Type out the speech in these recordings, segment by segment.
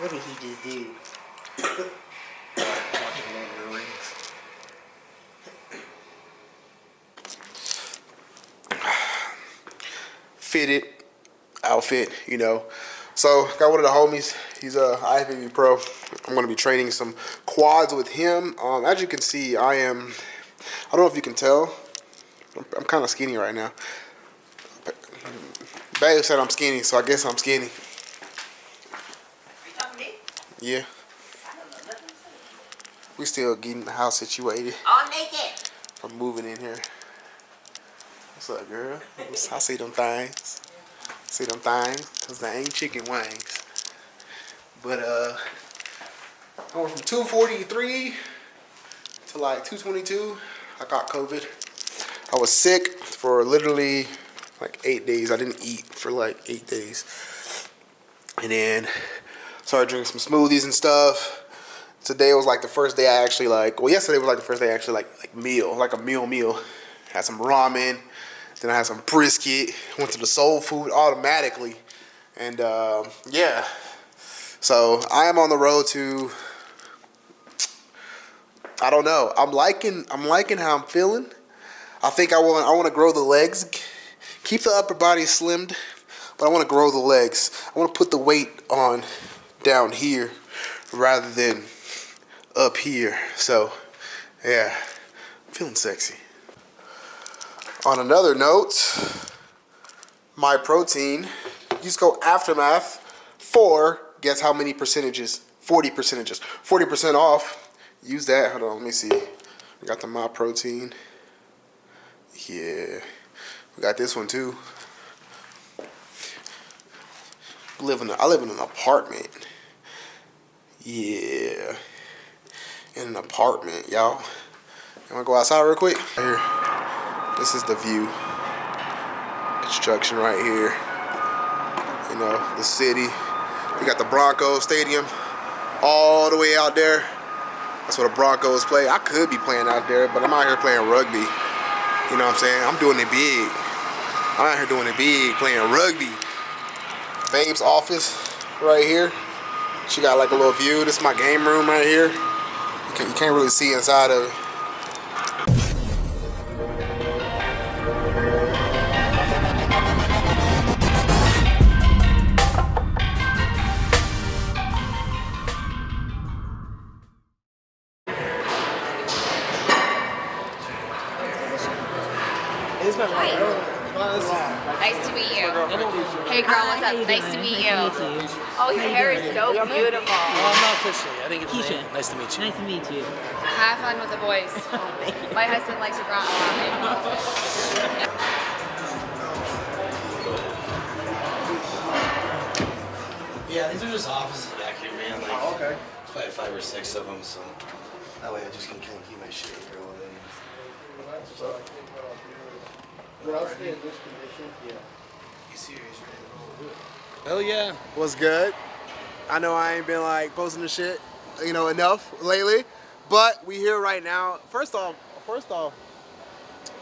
What did he just do? Fitted outfit, you know. So got one of the homies. He's a IFBB pro. I'm gonna be training some quads with him. Um, as you can see, I am. I don't know if you can tell. I'm, I'm kind of skinny right now. Bailey said I'm skinny, so I guess I'm skinny. Yeah. We still getting the house situated I'll make it. from moving in here. What's up, girl? I see them things. See them things? Cause they ain't chicken wings. But uh, I went from 243 to like 222. I got COVID. I was sick for literally like eight days. I didn't eat for like eight days. And then started drinking some smoothies and stuff. Today was like the first day I actually like. Well, yesterday was like the first day I actually like like meal, like a meal meal. Had some ramen, then I had some brisket. Went to the soul food automatically, and uh, yeah. So I am on the road to. I don't know. I'm liking. I'm liking how I'm feeling. I think I want. I want to grow the legs, keep the upper body slimmed, but I want to grow the legs. I want to put the weight on down here rather than up here. So, yeah, I'm feeling sexy. On another note, my protein, use code Aftermath for guess how many percentages? 40 percentages. 40% off. Use that. Hold on, let me see. We got the My Protein. Yeah. We got this one too. Live in a, I live in an apartment. Yeah. In an apartment, y'all. You wanna go outside real quick? Here. This is the view. Construction right here. You know, the city. We got the Broncos Stadium all the way out there. That's where the Broncos play. I could be playing out there, but I'm out here playing rugby. You know what I'm saying? I'm doing it big. I'm out here doing it big, playing rugby. Babe's office right here. She got like a little view. This is my game room right here. You can't, you can't really see inside of it. Nice to meet you. Hey girl, what's up? Nice to meet you. Oh, your hair is so beautiful. Well, I'm not officially. I think it's get the. Nice to meet you. Nice to meet you. Have fun with the boys. My husband likes to grunt a lot. Yeah, these are just offices back here, man. Like, Oh, okay. There's probably five or six of them, so that way I just can kind of keep my shit here all day. So, when I was in this condition, yeah. You serious, man? Oh, Hell yeah. What's good? I know I ain't been like posting the shit, you know, enough lately, but we here right now. First off, first off,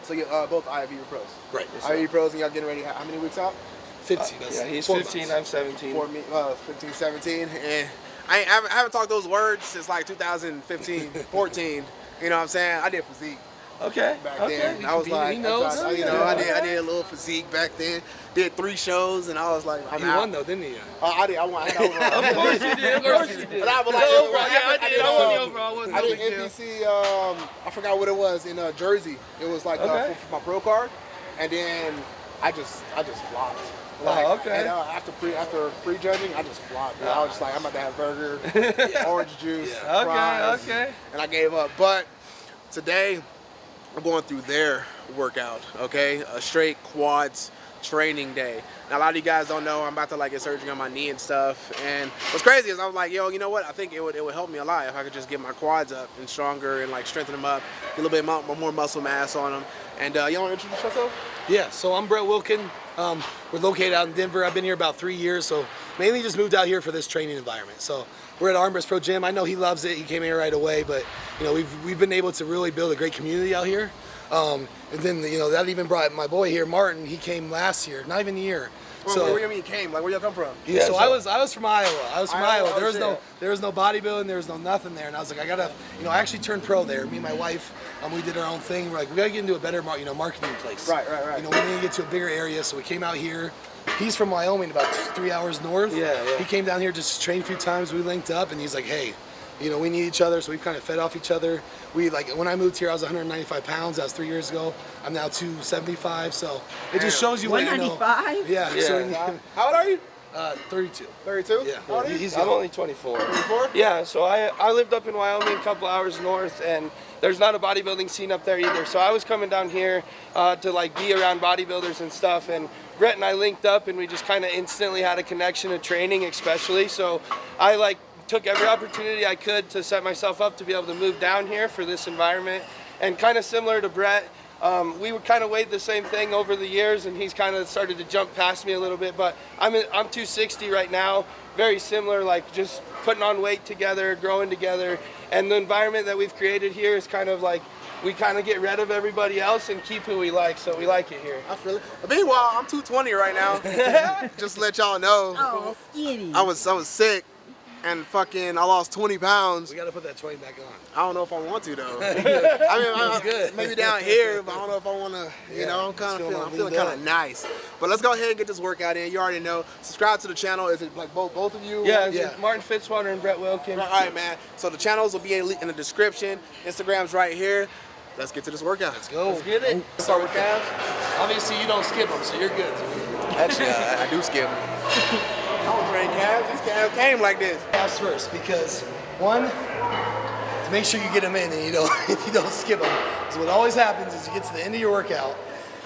so you uh, both IFBB pros. Right. IFBB pros, and y'all getting ready. How many weeks out? 15. That's Yeah, he's 15, months. I'm 17. For me, uh, 15, 17, and I, I, haven't, I haven't talked those words since like 2015, 14. You know what I'm saying? I did physique Okay. back okay. then. He I was be- like. I, tried- you know, I did, I did a little physique back then. Did three shows, and I was like, I'm You out. won though, didn't you? Uh, I did. I won. I got overall. Of course you did. Of course you did. But I was like, The overall, yeah, I I did. I won the overall. Wasn't I did big deal. NPC. Um, I forgot what it was in uh, Jersey. It was like uh, for, for my pro card, and then I just I just flopped. Like, Oh, okay. And uh, after pre after prejudging, I just flopped. bro. I was just like, I'm about to have burger, orange juice, Okay, fries, okay. and I gave up. But today, I'm going through their workout. Okay, a straight quads training day. Now a lot of you guys don't know I'm about to like get surgery on my knee and stuff. And what's crazy is I was like, yo, you know what? I think it would it would help me a lot if I could just get my quads up and stronger and like strengthen them up, get a little bit more muscle mass on them. And uh, you want to introduce yourself? Yeah, so I'm Brett Wilkin. Um, we're located out in Denver. I've been here about three years, so mainly just moved out here for this training environment. So we're at Armbrust Pro Gym. I know he loves it. He came here right away, but you know we've we've been able to really build a great community out here. Um, and then you know that even brought my boy here, Martin. He came last year, not even a year. Well, So- where, where you mean came? Like where y'all come from? Yeah, so, so- I was I was from Iowa. I was from Iowa, Iowa. There oh, was no there was no bodybuilding. There was no nothing there. And I was like, I gotta, you know, I actually turned pro there. Me and my wife, um, we did our own thing. We're like, we gotta get into a better, you know, marketing place. Right, right, right. You know, we need to get to a bigger area. So we came out here. He's from Wyoming, about three hours north. Yeah, yeah. He came down here just to train a few times. We linked up, and he's like, hey. You know, we need each other, so we've kind of fed off each other. We like when I moved here, I was 195 pounds. That was three years ago. I'm now 275. So it just shows you what you know. 195? Yeah. So we Yeah. need, How old are you? Uh, 32. 32. Yeah. How old are you? He's I'm only 24. 24? Yeah, so I I lived up in Wyoming, a couple hours north, and there's not a bodybuilding scene up there either. So I was coming down here uh, to like be around bodybuilders and stuff, and Brett and I linked up, and we just kind of instantly had a connection to training, especially. So I like took every opportunity I could to set myself up to be able to move down here for this environment, and kind of similar to Brett. Um, we would kind of weighed the same thing over the years, and he's kind of started to jump past me a little bit. But I'm in, I'm 260 right now, very similar, like just putting on weight together, growing together, and the environment that we've created here is kind of like we kind of get rid of everybody else and keep who we like. So we like it here. I feel it. Meanwhile, I'm 220 right now. Just to let y'all know, Oh, skinny. I was I was sick, and fucking I lost 20 pounds. We got to put that 20 back on. I don't know if I want to though. I mean, I, good. maybe down here, but I don't know if I want to. You Yeah, know, I'm kind of feeling feeling, I'm feeling kind of nice. But let's go ahead and get this workout in. You already know. Subscribe to the channel. Is it like both both of you? Yeah, it's Yeah. Martin Fitzwater and Brett Wilkin. All right, man. So the channels will be in in the description. Instagram's right here. Let's get to this workout. Let's Go. Let's get it. Let's start with calves. Obviously, you don't skip them, so you're good. Actually, I, I do skip. I don't train calves. These calves came like this. Calves first, because one, to make sure you get them in and you don't you don't skip them. Because what always happens is you get to the end of your workout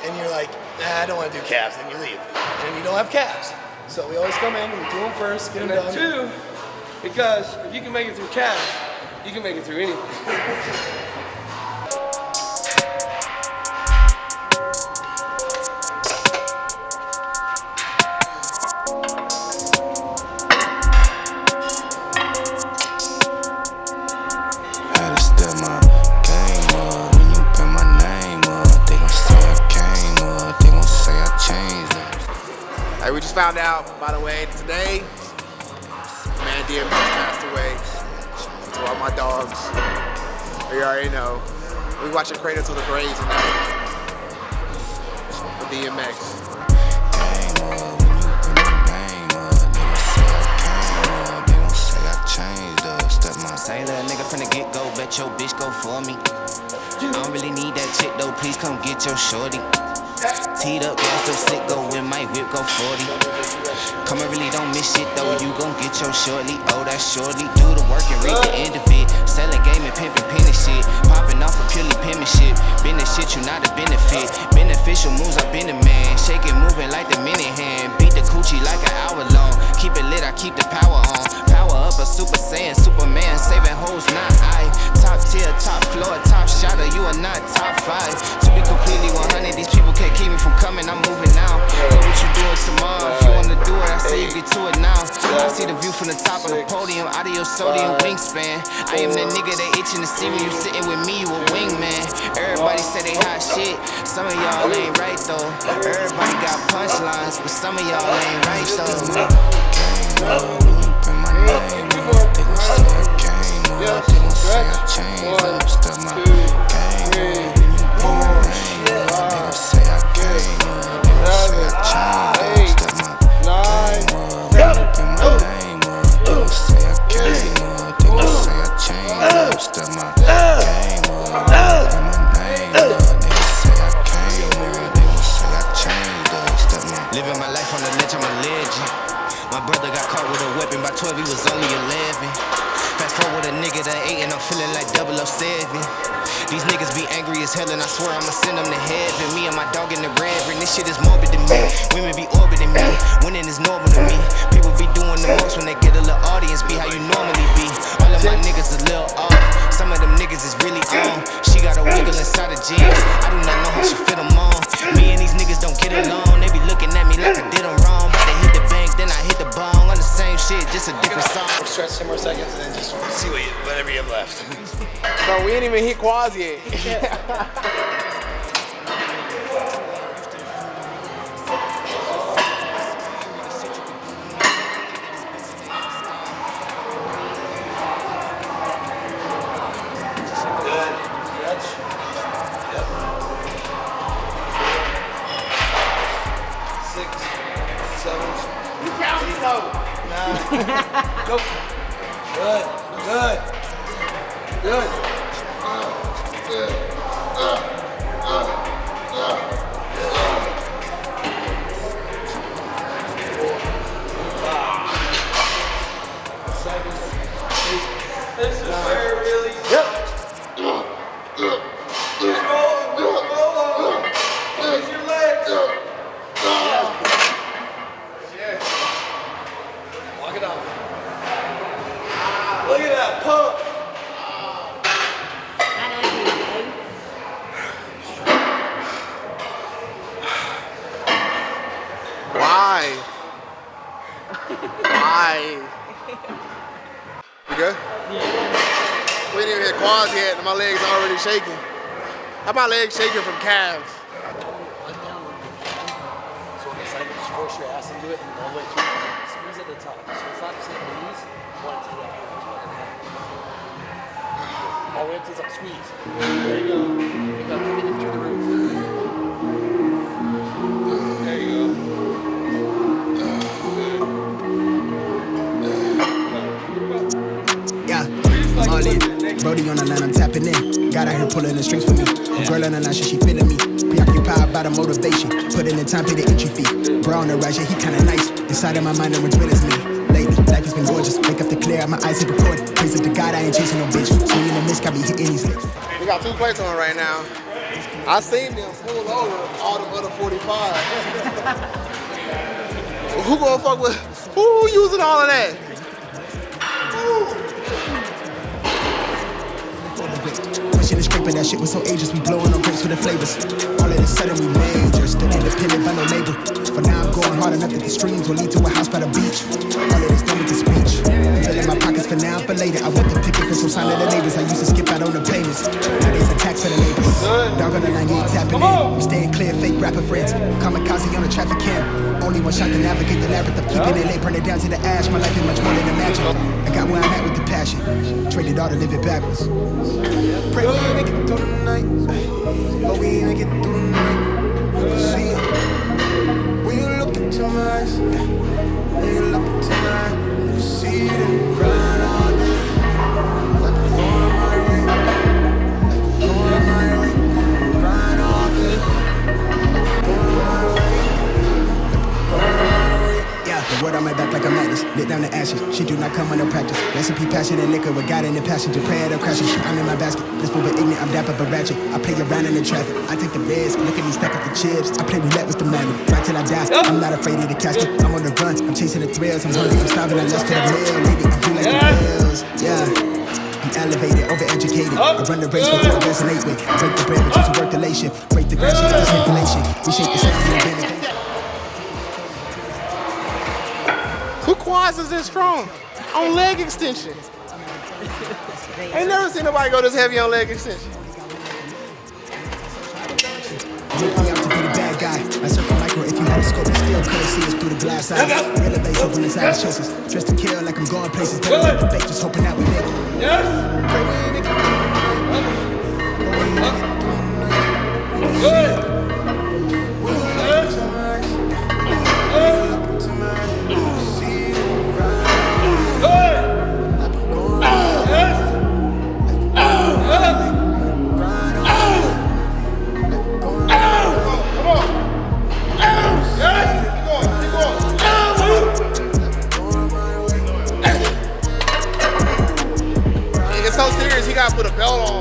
and you're like, nah, I don't want to do calves, then you leave, and you don't have calves. So we always come in, we do them first, get them And done. two, because if you can make it through calves, you can make it through anything. out, by the way, today, man DMX passed away. To all my dogs. You already know. We watching Cradle to the Grave tonight. For DMX. Say little nigga from the get go, bet your bitch go for me. I don't really need that chick though, please come get your shorty. Teed up, gas so sick, go with my whip, go 40. Come and really don't miss shit though, you gon' get your shortly. Oh, that shortly, do the work and reach the end of it. Selling game and pimping penny shit. Popping off of purely penmanship. Business shit, you not a benefit. Beneficial moves, I've been a man. Shake it, moving like the minute hand. Beat the coochie like an hour long. Keep it lit, I keep the power on. Super saiyan, Superman, saving hoes, not I. Top tier, top floor, top shotter, you are not top five. To be completely 100, these people can't keep me from coming, I'm moving now. Know what you doing tomorrow, if you wanna do it, I say you get to it now. I see the view from the top of the podium, out of your sodium wingspan. I am the nigga they itching to see when you sitting with me, you a wingman. Everybody say they hot shit, some of y'all ain't right though. Everybody got punchlines, but some of y'all ain't right though. Bro, we ain't even hit quads yet. Six, seven, you Go. Good. Good. Good. Why? Why? You good? We didn't even hit quads yet, and my legs are already shaking. How my legs shaking from calves? One. So on the side, just force your ass into it and all the way through. Squeeze at the top. So it's not the knees. You want it to as well. All the way up to the top. Squeeze. There you go. Pick up Brody on the line, I'm tapping in. God out here pulling the strings for me. Girl on the line, she feeling me. Preoccupied by the motivation. Put in the time, pay the entry fee. Bro on the rise, yeah, he kinda nice. Inside of my mind, one's with as me. Lately, life has been gorgeous. Wake up to clear, my eyes hit record. Praise up to God, I ain't chasing no bitch. Swinging the miss, got me hitting these licks. We got two plates on right now. I seen them pull over all the other 45. who gonna fuck with, who using all of that? And that shit was so ageless. We blowing on grapes for the flavors. All of a sudden we major, still independent by no label. For now I'm going hard enough that the streams will lead to a house by the beach. All of this done with the speech. Filling my pockets for now, but later. I want the picket for some sign of the neighbors. I used to skip out on the payments. Nowadays the tax for the neighbors. Dog on the line, you ain't tapping in. I'm staying clear, fake rapper friends. Kamikaze on the traffic cam. Only one shot to navigate the labyrinth of keeping it late, burn it down to the ash. My life is much more than imagine. I got where I'm at with the passion. Traded all to live it backwards. Pray we make it through the night. But we make it through the night. See it. When you look into my eyes. When you look into my eyes. You see it. Grind the word on my back like a madness. Lit down the ashes. She do not come under practice. Recipe passion and liquor with God in the passenger. Prayer to crashing. I'm in my basket. This fool but ignorant. I'm dapper but ratchet. I play around in the traffic. I take the risk. Look at me stack up the chips. I play roulette with the money. Right till I die. I'm not afraid of the casket. I'm on the run. I'm chasing the thrills. I'm hungry. I'm starving. I lust for the meal. Lady, I'm blue like the pills. Yeah. I'm elevated, overeducated. I run the race before I resonate with. Break the bread, but you to work the late shift. Break the grass, you got the manipulation. We shake the sound, and then Is this strong? On leg extension. Ain't never seen nobody go this heavy on leg extension. Make me out to be the bad guy. I circle micro if you had a scope, still couldn't see us through the glass eyes. Real evasive when it's eyes choices. Dressed to kill like I'm going places. Don't the bait, just hoping that we make it. Yes. Good. Put a belt on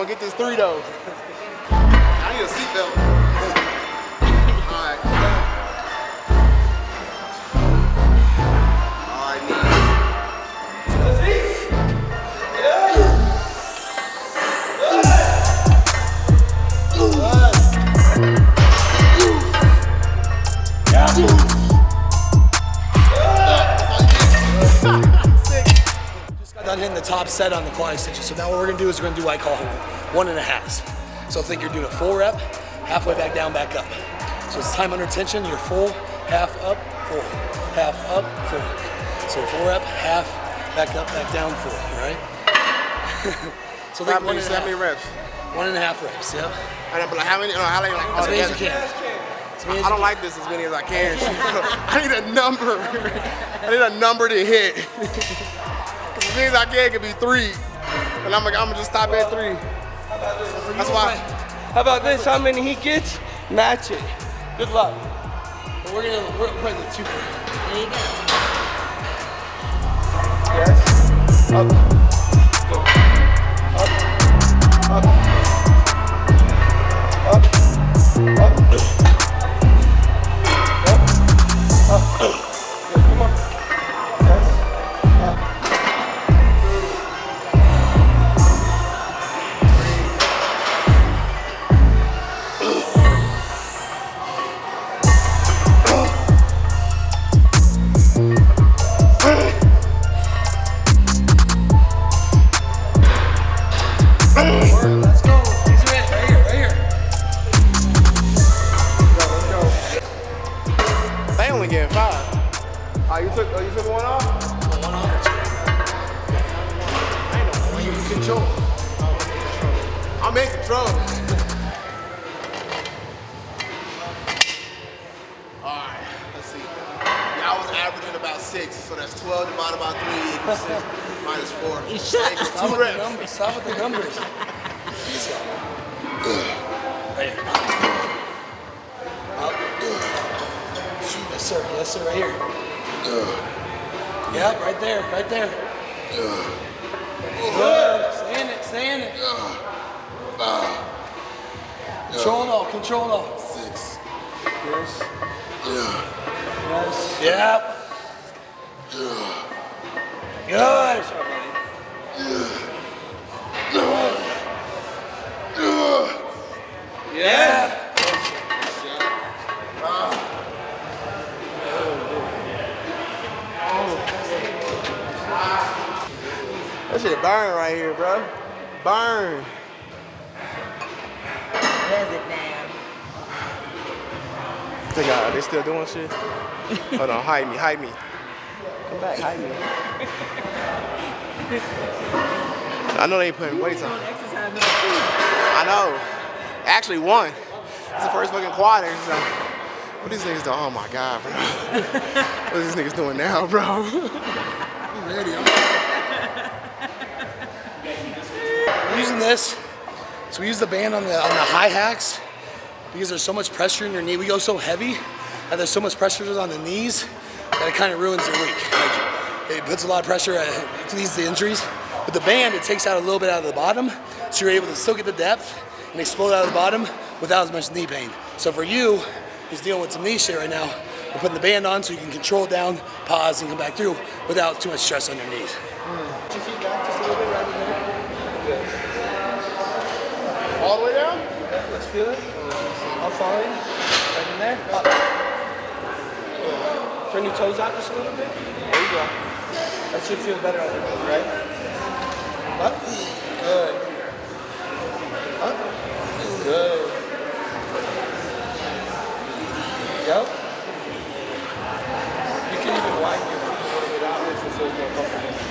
gonna get this three though. Set on the quad extension. So now what we're gonna do is we're gonna do what I call one and a halves. So think you're doing a full rep, halfway back down, back up. So it's time under tension, you're full, half up, full, half up, full. So full rep, half, back up, back down, full, all right? so think one and how many reps? one and a half reps, yeah. I know, but like how many? No, how many? Like all As many as you can. As many as I don't like this as many as I can. I need a number. I need a number to hit. 'Cause as many as I can could be three, and I'm like, I'm gonna just stop at three. That's why. How about this? How many he gets? Match it. Good luck. But we're gonna we're gonna play the two. There you go. Yes. Up. Sir. Yes, sir. Right here. Yep, right there. Right there. Good. Stay in it. Stay in it. Control it all. Control it all. Six. Yes. Yeah. Yes. Yep. Good. Yeah. That shit burn right here, bro. Burn. Does it now? They got, they still doing shit? Hold on, hide me, hide me. Come back, hide me. I know they ain't putting weights on. Exercise number two. I know. Actually, one. It's the first fucking quad exercise. What these niggas doing? Oh my god, bro. what are these niggas doing now, bro? I'm ready. I'm We're using this. So we use the band on the on the high hacks because there's so much pressure in your knee. We go so heavy and there's so much pressure on the knees that it kind of ruins your week. Like it puts a lot of pressure, uh, it leads to injuries. With the band, it takes out a little bit out of the bottom, so you're able to still get the depth and explode out of the bottom without as much knee pain. So for you, who's dealing with some knee shit right now, we're putting the band on so you can control it down, pause, and come back through without too much stress on your knees. Put your feet back just a little bit right in there. all the way down? Yeah, let's feel it. Uh, I'll follow you. Right in there. Up. Turn your toes out just a little bit. There you go. That should feel better on your toes, right? Up. Good. Up. Good. Yep. You can even widen your feet a little bit out if it feels more comfortable.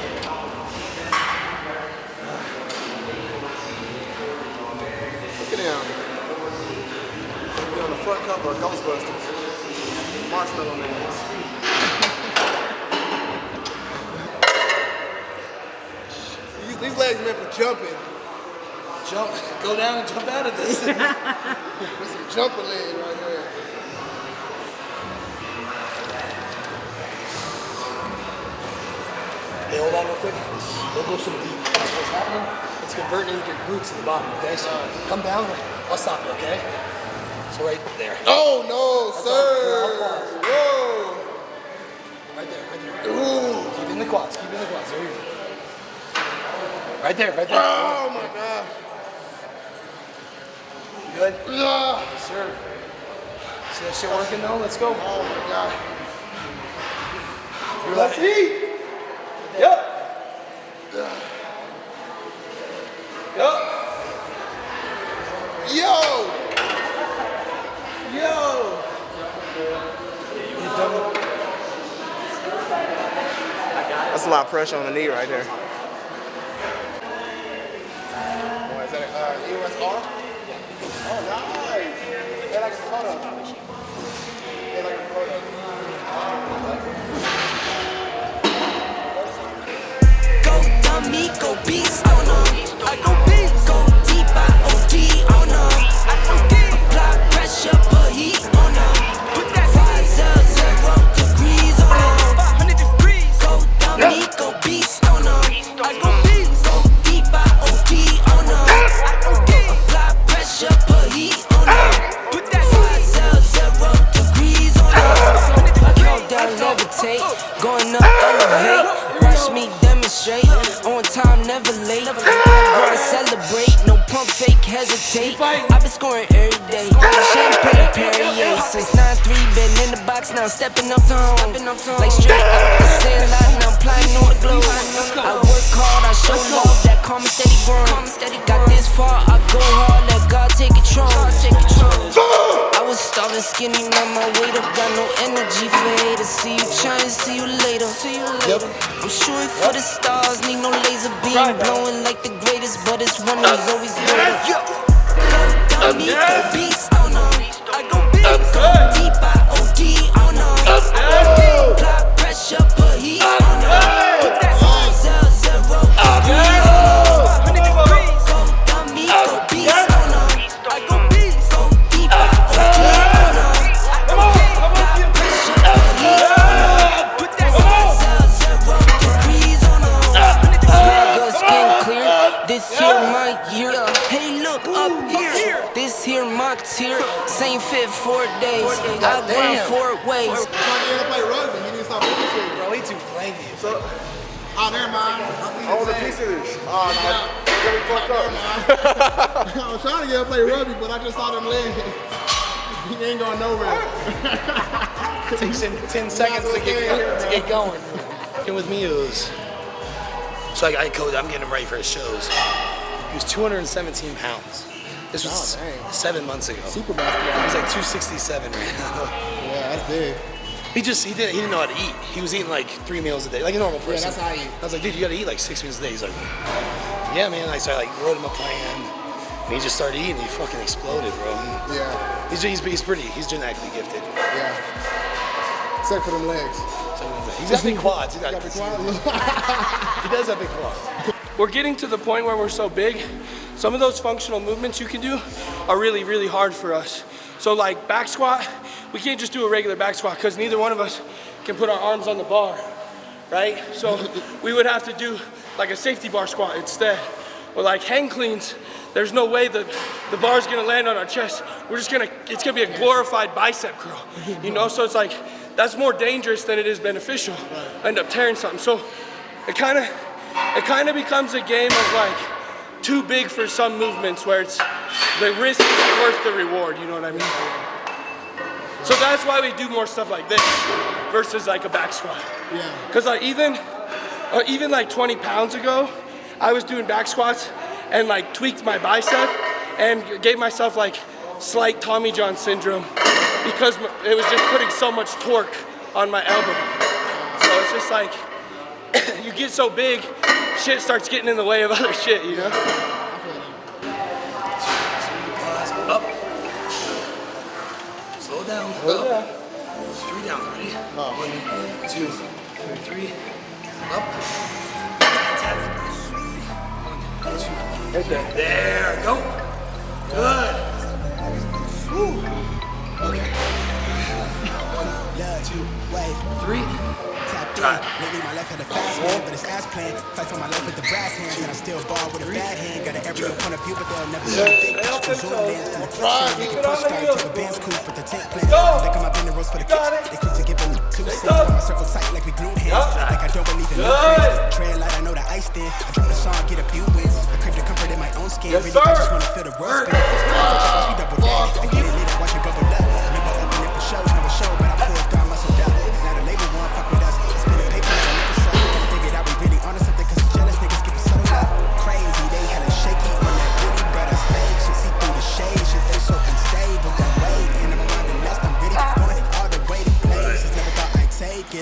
Ghostbusters. Marshmallow Man. these, these legs meant for jumping. Jump, go down and jump out of this. This some jumper leg right here. Hey, hold on real quick. We'll go some deep. That's what's happening. It's converting into glutes at the bottom, okay? So come down. I'll stop you, okay? So right there. Oh no, I'll sir. Whoa. Right there, right there. Ooh. Keep in the quads, keep in the quads. There you go. Right there, right there. Oh my god. Good? Ah. Yes, sir. See that shit working though? Let's go. Oh my god. You're like, Yep. Yo! Yo! That's a lot of pressure on the knee right there. A uh? Oh, a photo. Go dummy, the box, now I'm stepping up to home. Like straight up the sandlot, now I'm flying on the globe. I work hard, I show love, that calm and steady growing. Got this far, I go hard, let God take control. I was starving skinny, now my weight up, got no energy for haters. See you trying, see you later. See you later. I'm shooting for the stars, need no laser beam, blowing like the greatest, but it's one who's always better. Go dummy, go beast. I go beast, go deep, apply pressure, put heat on 'em. Put that five zero zero degrees on 'em. 500 degrees. Go dummy, go beast on 'em. I go beast, go deep, I OD on 'em. I go deep, apply pressure, put heat on 'em. Put that five zero zero degrees on 'em. Swagger, skin clear. This here my year. Hey, look up here. This here my tier. Same fit four days. I grind four ways. So, oh, never mind. I want oh, a piece of this. Oh, no. Get me fucked up. I was trying to get to play rugby, but I just saw them legs. He ain't going nowhere. Takes him 10 seconds to get, to get going. Working with me, it was. So I, I coach, I'm getting him ready for his shows. He was 217 pounds. This was Oh, dang. seven months ago. Super basketball. He's like 267 right now. Yeah, that's big. He just he didn't he didn't know how to eat. He was eating like three meals a day, like a normal person. that's how I eat. I was like, dude, you gotta eat like six meals a day. He's like, yeah, man. I started like wrote him a plan, and he just started eating. He fucking exploded, bro. Yeah, He's he's, he's pretty. He's genetically gifted. yeah. Except for them legs. So he's got big quads. He's got, Got the quad. He does have big quads. We're getting to the point where we're so big, some of those functional movements you can do are really, really hard for us. So like back squat, we can't just do a regular back squat because neither one of us can put our arms on the bar, right? So we would have to do like a safety bar squat instead. Or like hang cleans, there's no way that the bar's gonna land on our chest. We're just gonna, it's gonna be a glorified bicep curl, you know? So it's like, that's more dangerous than it is beneficial. I End up tearing something. So it kind of, it kind of becomes a game of like too big for some movements where it's the risk is worth the reward. You know what I mean? So that's why we do more stuff like this versus like a back squat. Yeah. Cause like even, uh, even like 20 pounds ago, I was doing back squats and like tweaked my bicep and gave myself like slight Tommy John syndrome because it was just putting so much torque on my elbow. So it's just like you get so big, shit starts getting in the way of other shit, you know? Down. Oh, Up. Three down. Ready? One, two, three. Up. One, two. There. Go. Good. Woo. Okay. One, two, three. Tapped in. Lately my life had a fast hand, but it's ass plan. Fight for my life with the brass hands, and I still ball with a bad hand. Got an aerial point of view, but they'll never see the big picture. Zoom lens from the make it push start the band's cool, but the tent. Look at my bender roast for the kicks. They quick to give them two cents. Got my circle tight like we glue hands. Like I don't believe in no friends. Tread light, I know the ice. I drop the song, get a few wins. I crave the comfort in my own skin. Really, I just wanna feel the world spin. We double dash. I get it I watch it bubble up. Remember opening for shows, show,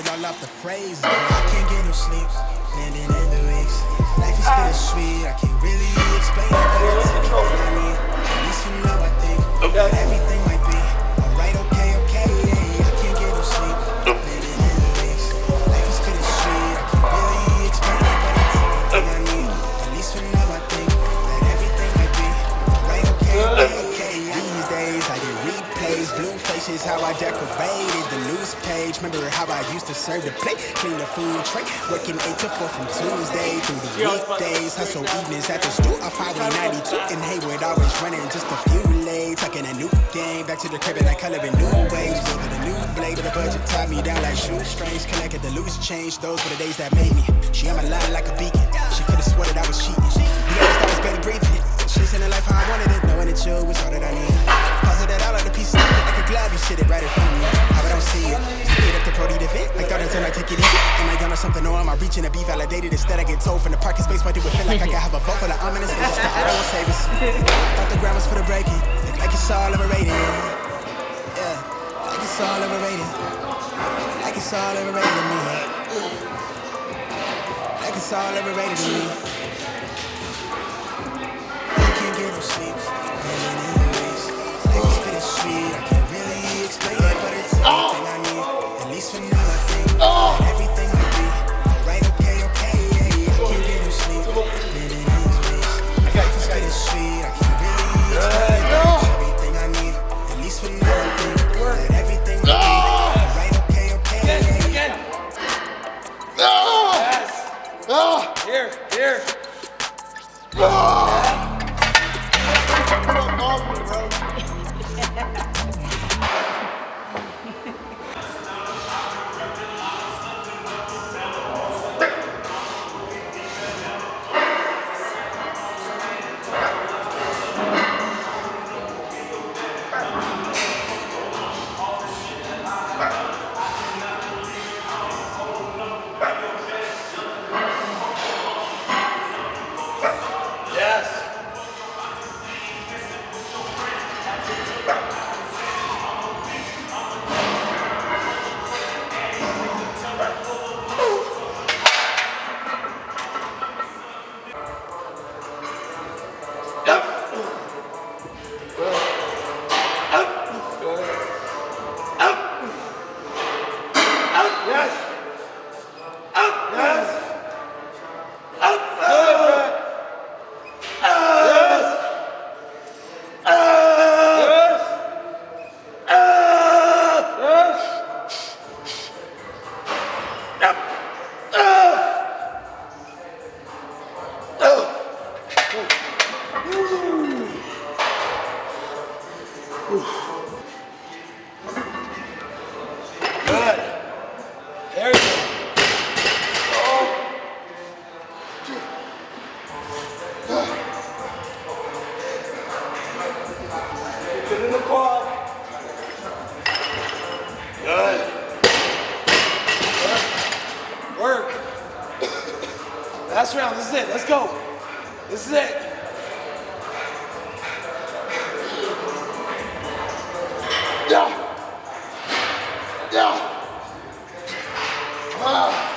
all off the phrases. But I can't get no sleep, landing in the weeks. Life is bittersweet, I can't really explain it, but I need. At least for now, I think that everything how I decorated the news page. Remember how I used to serve the plate, clean the food tray, working 8 to 4 from Tuesday through the weekdays. Hustle evenings at the stool off Highway 92 in Hayward, always running just a few lanes. Tucking a new game, back to the crib and I color in new ways. Building a new blade, but the budget tied me down like shoestrings. Connected the loose change, those were the days that made me. She on my line like a beacon. She could've swore that I was cheating. I was barely breathing. She's in the life how I wanted it, knowing that you was all that I need. That all of the pieces, glove, you sit it right in front of me. How I don't see it. Hit up the Brody to fit, like thought until I take it easy. Am I young or something, or am I reaching to be validated? Instead, I get told from the parking space, why do it feel like I can have a vote for the ominous faces? The auto will save us. Thought the ground was for the breaking, look like it's all overrated. Yeah, like it's all overrated. Like it's all overrated to me. Like it's all overrated to me. I can't get no sleep. It, Ah.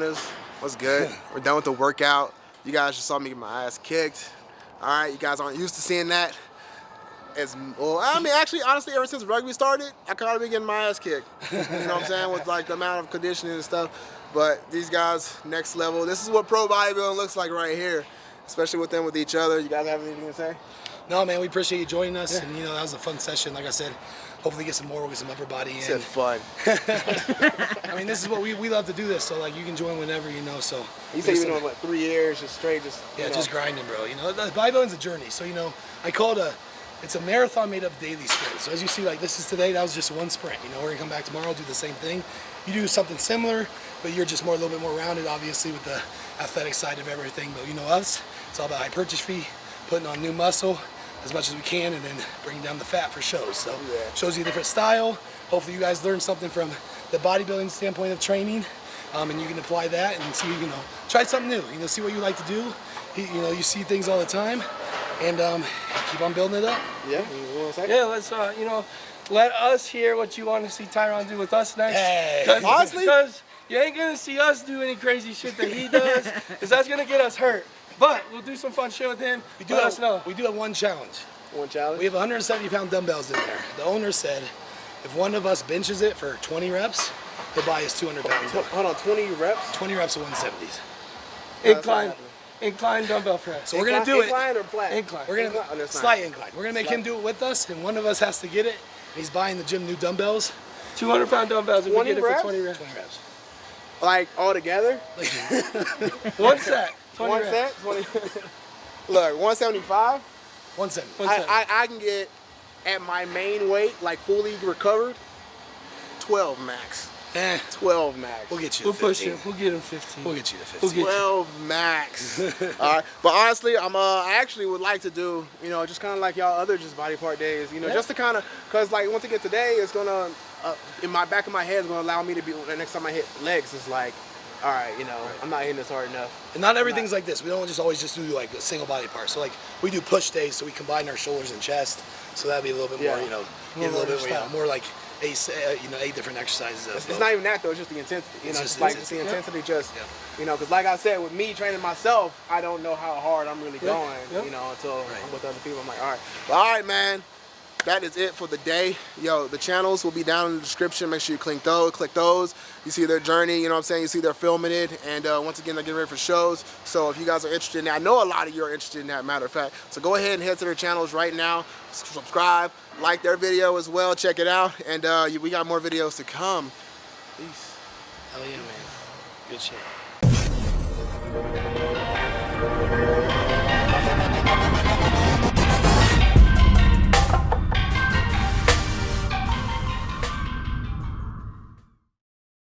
What's good? We're done with the workout. You guys just saw me get my ass kicked. All right, you guys aren't used to seeing that. As well, I mean, actually, honestly, ever since rugby started, I kind of been getting my ass kicked. You know what I'm saying? With like the amount of conditioning and stuff. But these guys, next level. This is what pro bodybuilding looks like right here, especially with them with each other. You guys have anything to say? No, man, we appreciate you joining us, and you know that was a fun session. Like I said, hopefully get some more, we'll get some upper body in. Said fun. I mean, this is what we, we love to do this, so like you can join whenever, you know. So You say just- you've been doing what three years, just straight, just Yeah, know. just grinding, bro. You know, the bodybuilding's a journey. So you know, I call it a, it's a marathon made up daily sprints. So as you see, like this is today, that was just one sprint. You know, we're gonna come back tomorrow, do the same thing. You do something similar, but you're just more a little bit more rounded, obviously, with the athletic side of everything. But you know us, it's all about hypertrophy, putting on new muscle as much as we can, and then bring down the fat for shows. So shows you a different style. Hopefully, you guys learn something from the bodybuilding standpoint of training. Um, and you can apply that and see, you know, try something new. You know, see what you like to do. You, you know, you see things all the time, and um, keep on building it up. Yeah, you want to say? Yeah, let's uh, you know, let us hear what you want to see Tyron do with us next. Hey. Cause, Honestly? because you ain't gonna see us do any crazy shit that he does, because that's gonna get us hurt. But we'll do some fun shit with him. We do Let have, us know. We do have one challenge. One challenge. We have 170 pound dumbbells in there. The owner said, if one of us benches it for 20 reps, he'll buy us 200 pounds. Tw- Hold on, 20 reps. 20 reps of 170s. Incline, incline dumbbell press. So we're gonna do it. Incline or flat? Incline. We're gonna Incline? Oh, that's not- slight incline. We're gonna make him do it with us, and one of us has to get it. He's buying the gym new dumbbells. 200 pound dumbbells if we 20 get it for 20 reps. 20 reps. Like all together? One set. 20 One reps. set? 20. Look, 175. 170. One I. I, I can get at my main weight, like fully recovered, 12 max. Eh, 12 max. we'll get you. We'll to push 15. it. We'll get him 15. We'll get you to We'll 15. get you. 12 max. All right, but honestly, I'm uh, I actually would like to do, you know, just kind of like y'all other just body part days, you know, just to kind of, cause like once I get today, it's gonna, uh, in my back of my head, it's gonna allow me to be. The next time I hit legs, it's like, all right, you know, I'm not hitting this hard enough. And not everything's like this. We don't just always just do like a single body part. So like we do push days, so we combine our shoulders and chest. So that'd be a little bit more, you know, More a little bit, more you know, style. more like eight, uh, you know, eight different exercises. It's, it's not even that though. It's just the intensity. You It's know, just just the like it's the intensity. intensity. Just Yeah. you know, because like I said, with me training myself, I don't know how hard I'm really Yeah. going. Yeah. You know, until Right. I'm with other people. I'm like, all right, but all right, man. That is it for the day. Yo, the channels will be down in the description. Make sure you click those. Click those. You see their journey. You know what I'm saying? You see they're filming it, and uh, once again, they're getting ready for shows. So if you guys are interested in that, I know a lot of you are interested in that. Matter of fact, so go ahead and head to their channels right now. Subscribe, like their video as well. Check it out, and uh, we got more videos to come. Peace. Hell yeah, man. Good shit.